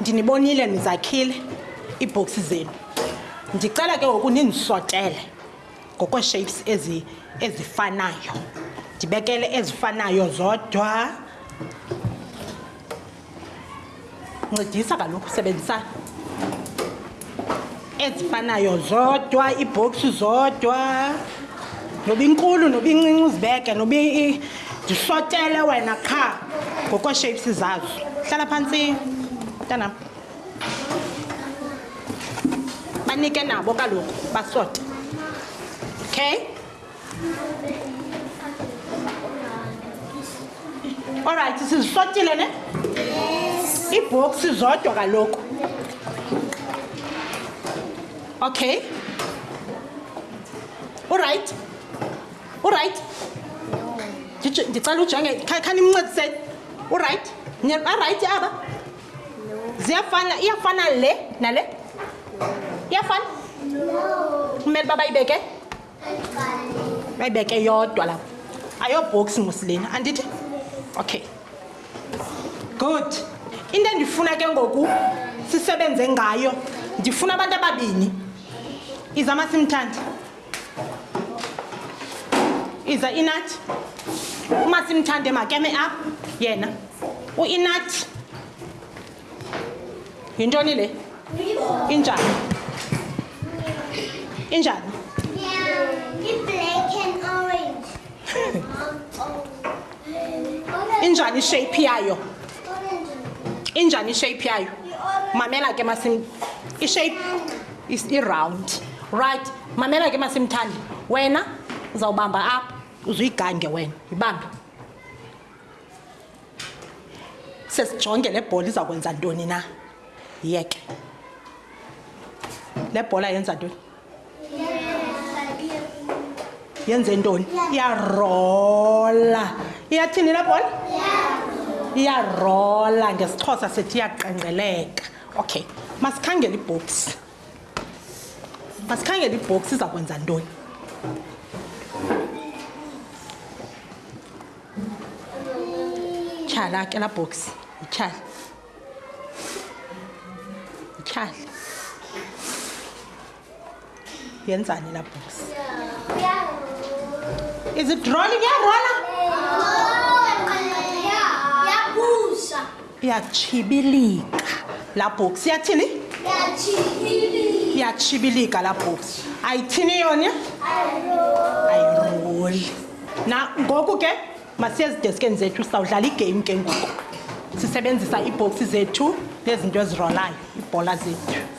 ndinibonile nizakhile. Iibhoksi zenu. Ndicela ke ngoku nindisotele ngokweeshapes ezi ezifanayo. Ndibekele ezifanayo zodwa. Ncedisa kaloku sebenzisana ezifanayo zodwa iibhoksi zodwa. Noba inkulu noba incinci uzibeke noba i- ndisotele wena qha ngokweeshapes zazo. Hlala phantsi. Mntanam. Banike nabo kaloku basote. Okay? Olrayithi sizisotile ne? Iibhoksi zodwa kaloku. Okay? Urayithi urayithi ndicela ujonge kha- khanimncediseni urayithi barayithi aba ziyafana iyafana le nale? Iyafana? Kumele uba bayibeke? Bayibeke yodwa lapho. Ayobhoksi musilena andithi? Okay. Good. Into endifuna ke ngoku sisebenze ngayo ndifuna abantu ababini. Iza masimthandi. Iza inathi umasimthande makeme apha yena. Uinathi yintoni le injani? Injani? Black and orange. injani ishape yayo? Orange. injani ishape yayo? Mamela ke masim ishape is i-round right. Mamela ke masimthandi. Wena uzawubamba apha uzuyigange wena. Yibambe sesijonge le bhola iza kwenza ntoni na? Yeke. Le bhola yenza ntoni? Yenze ntoni? Iyarola. Iyathini le bhola? Iyarola. Ngesixhosa sithi iyaqenqeleka okay. Masikhangele ibhoksi masikhangele ibhoksi iza kwenza ntoni? Tyhala ke laa bhoksi yityhala yityhala yenzani laa bhoksi is it rolling? Iyarola Yakusha. iyatshibilika laa bhoksi iyathini iyatshibilika laa bhoksi ayithini yona? Ayiroli na ngoku ke masiye ezideskeni zethu sizawudlala igame ke ngoku. Sisebenzisa iibhoksi zethu ngezinto ezirolayo ibhola zethu